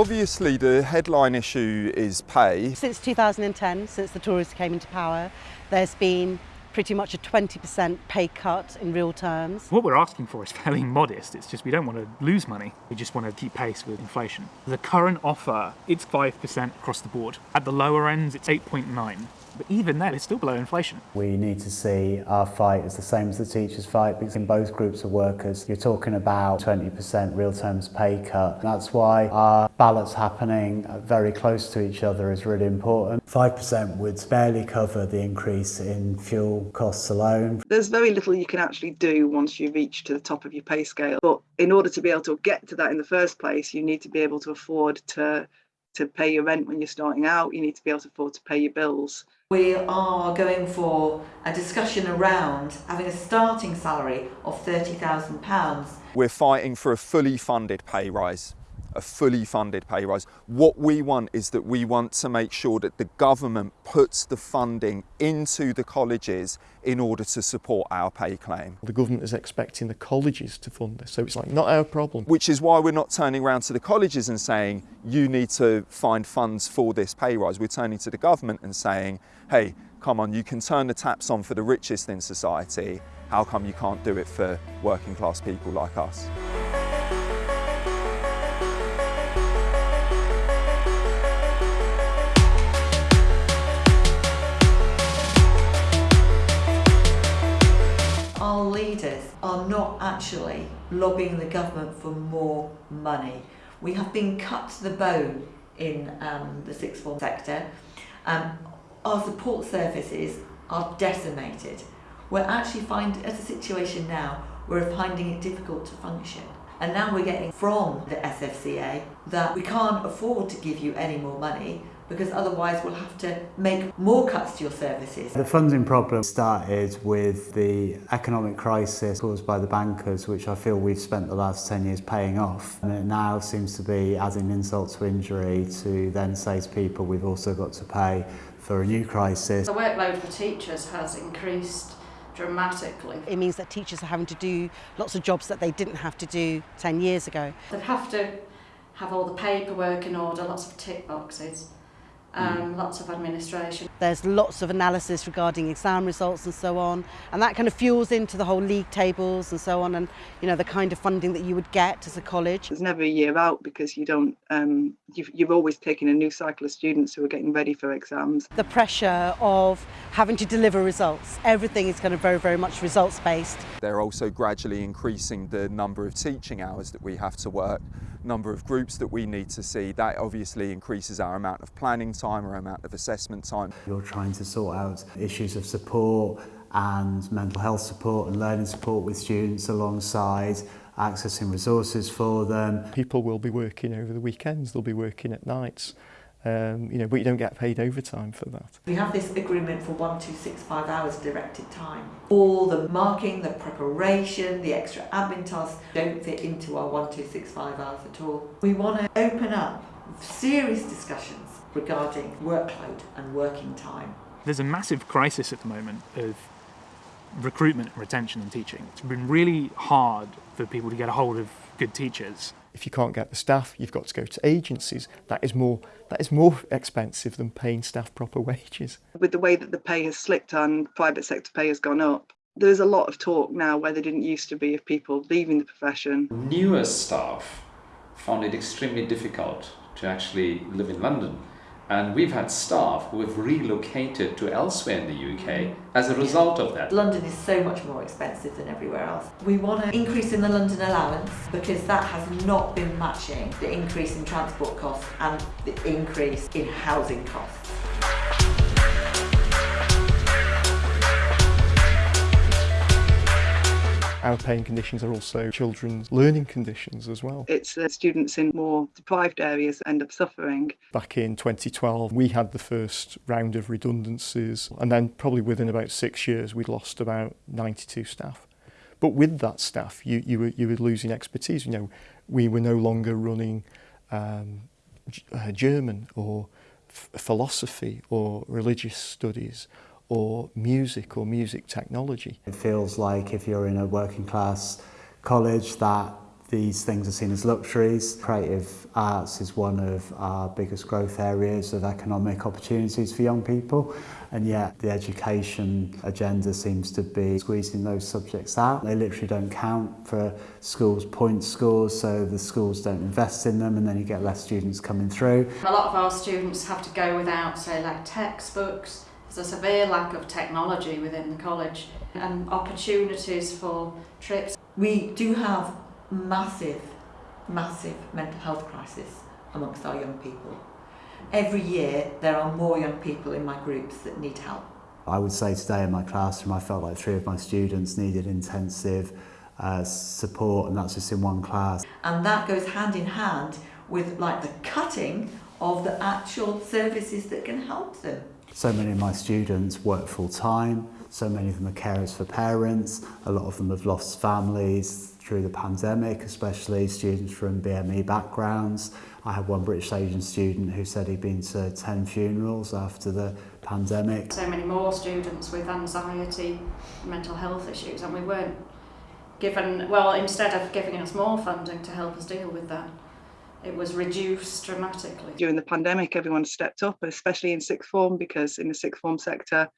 Obviously the headline issue is pay. Since 2010, since the Tories came into power, there's been pretty much a 20% pay cut in real terms. What we're asking for is fairly modest. It's just we don't want to lose money. We just want to keep pace with inflation. The current offer, it's 5% across the board. At the lower ends, it's 8.9. But even then, it's still below inflation. We need to see our fight as the same as the teachers' fight because in both groups of workers, you're talking about 20% real terms pay cut. That's why our ballots happening very close to each other is really important. 5% would barely cover the increase in fuel costs alone. There's very little you can actually do once you reach to the top of your pay scale. But in order to be able to get to that in the first place, you need to be able to afford to to pay your rent when you're starting out, you need to be able to afford to pay your bills. We are going for a discussion around having a starting salary of £30,000. We're fighting for a fully funded pay rise a fully funded pay rise. What we want is that we want to make sure that the government puts the funding into the colleges in order to support our pay claim. The government is expecting the colleges to fund this, so it's like not our problem. Which is why we're not turning around to the colleges and saying, you need to find funds for this pay rise. We're turning to the government and saying, hey, come on, you can turn the taps on for the richest in society. How come you can't do it for working class people like us? Leaders are not actually lobbying the government for more money. We have been cut to the bone in um, the sixth form sector. Um, our support services are decimated. We're actually finding, at a situation now, we're finding it difficult to function. And now we're getting from the SFCA that we can't afford to give you any more money because otherwise we'll have to make more cuts to your services. The funding problem started with the economic crisis caused by the bankers, which I feel we've spent the last 10 years paying off. And it now seems to be adding insult to injury to then say to people we've also got to pay for a new crisis. The workload for teachers has increased dramatically. It means that teachers are having to do lots of jobs that they didn't have to do 10 years ago. They have to have all the paperwork in order, lots of tick boxes. Um, lots of administration. There's lots of analysis regarding exam results and so on, and that kind of fuels into the whole league tables and so on, and you know the kind of funding that you would get as a college. There's never a year out because you don't. Um, you've, you've always taken a new cycle of students who are getting ready for exams. The pressure of having to deliver results. Everything is kind of very, very much results based. They're also gradually increasing the number of teaching hours that we have to work number of groups that we need to see, that obviously increases our amount of planning time, our amount of assessment time. You're trying to sort out issues of support and mental health support and learning support with students alongside accessing resources for them. People will be working over the weekends, they'll be working at nights Um, you know, but you don't get paid overtime for that. We have this agreement for 1265 hours directed time. All the marking, the preparation, the extra admin tasks don't fit into our 1265 hours at all. We want to open up serious discussions regarding workload and working time. There's a massive crisis at the moment of recruitment and retention in teaching. It's been really hard for people to get a hold of good teachers if you can't get the staff, you've got to go to agencies. That is more that is more expensive than paying staff proper wages. With the way that the pay has slipped and private sector pay has gone up, there's a lot of talk now where there didn't used to be of people leaving the profession. Newer staff found it extremely difficult to actually live in London and we've had staff who have relocated to elsewhere in the UK as a result of that. London is so much more expensive than everywhere else. We want an increase in the London allowance because that has not been matching the increase in transport costs and the increase in housing costs. Our pain conditions are also children's learning conditions as well. It's the students in more deprived areas end up suffering. Back in 2012, we had the first round of redundancies, and then probably within about six years, we'd lost about 92 staff. But with that staff, you, you, were, you were losing expertise. You know, we were no longer running um, uh, German or philosophy or religious studies or music or music technology. It feels like if you're in a working class college that These things are seen as luxuries. Creative arts is one of our biggest growth areas of economic opportunities for young people and yet the education agenda seems to be squeezing those subjects out. They literally don't count for schools' point scores so the schools don't invest in them and then you get less students coming through. A lot of our students have to go without say like textbooks. There's a severe lack of technology within the college and opportunities for trips. We do have massive, massive mental health crisis amongst our young people. Every year there are more young people in my groups that need help. I would say today in my classroom I felt like three of my students needed intensive uh, support and that's just in one class. And that goes hand in hand with like the cutting of the actual services that can help them. So many of my students work full time, so many of them are carers for parents, a lot of them have lost families through the pandemic, especially students from BME backgrounds. I had one British Asian student who said he'd been to 10 funerals after the pandemic. So many more students with anxiety, mental health issues, and we weren't given, well, instead of giving us more funding to help us deal with that, it was reduced dramatically. During the pandemic, everyone stepped up, especially in sixth form, because in the sixth form sector,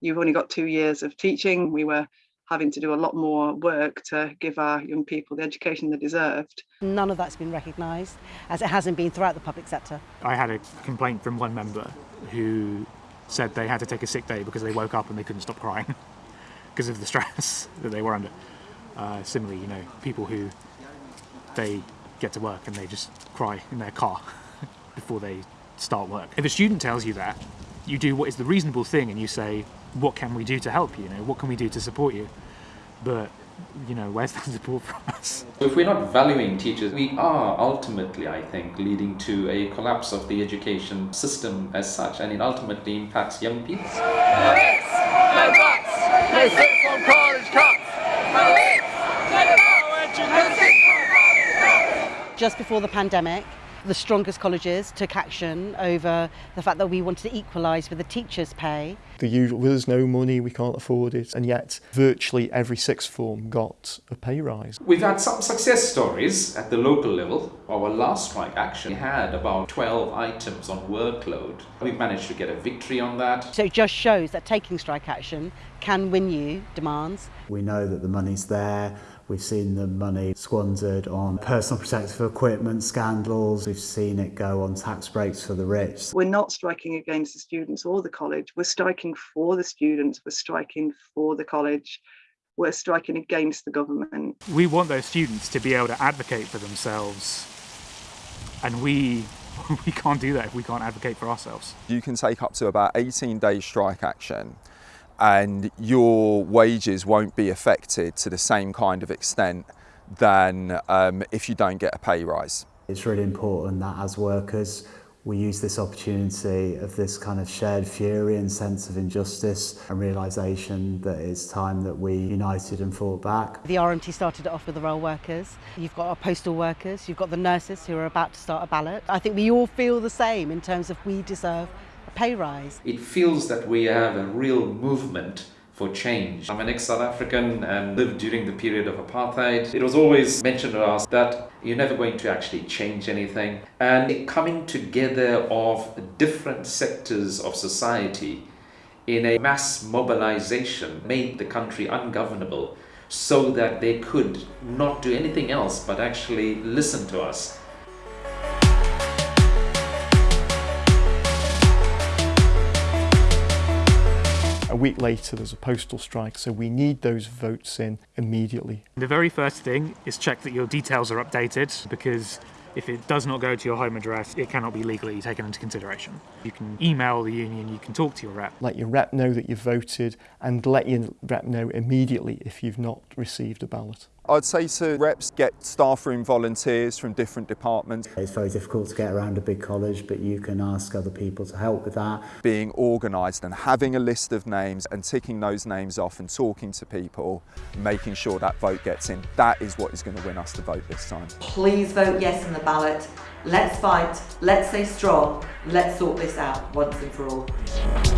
you've only got two years of teaching. We were having to do a lot more work to give our young people the education they deserved. None of that's been recognised, as it hasn't been throughout the public sector. I had a complaint from one member who said they had to take a sick day because they woke up and they couldn't stop crying because of the stress that they were under. Uh, similarly, you know, people who they get to work and they just cry in their car before they start work. If a student tells you that, you do what is the reasonable thing and you say, what can we do to help you? You know, what can we do to support you? But you know, where's that support from us? If we're not valuing teachers, we are ultimately, I think, leading to a collapse of the education system as such, and it ultimately impacts young people. No cuts! No from college cuts! Just before the pandemic, the strongest colleges took action over the fact that we wanted to equalise with the teachers' pay. The usual, well, there's no money, we can't afford it, and yet virtually every sixth form got a pay rise. We've had some success stories at the local level. Our last strike action had about 12 items on workload. We've managed to get a victory on that. So it just shows that taking strike action can win you demands. We know that the money's there, We've seen the money squandered on personal protective equipment scandals. We've seen it go on tax breaks for the rich. We're not striking against the students or the college. We're striking for the students. We're striking for the college. We're striking against the government. We want those students to be able to advocate for themselves. And we we can't do that if we can't advocate for ourselves. You can take up to about 18 days strike action and your wages won't be affected to the same kind of extent than um, if you don't get a pay rise. It's really important that as workers we use this opportunity of this kind of shared fury and sense of injustice and realisation that it's time that we united and fought back. The RMT started it off with the rail workers. You've got our postal workers, you've got the nurses who are about to start a ballot. I think we all feel the same in terms of we deserve pay rise. It feels that we have a real movement for change. I'm an ex-South African and lived during the period of apartheid. It was always mentioned to us that you're never going to actually change anything. And the coming together of different sectors of society in a mass mobilization made the country ungovernable so that they could not do anything else but actually listen to us week later, there's a postal strike, so we need those votes in immediately. The very first thing is check that your details are updated because if it does not go to your home address, it cannot be legally taken into consideration. You can email the union, you can talk to your rep. Let your rep know that you've voted and let your rep know immediately if you've not received a ballot. I'd say to reps get staff room volunteers from different departments. It's very difficult to get around a big college but you can ask other people to help with that. Being organised and having a list of names and ticking those names off and talking to people, making sure that vote gets in, that is what is going to win us the vote this time. Please vote yes on the ballot. Let's fight, let's stay strong, let's sort this out once and for all.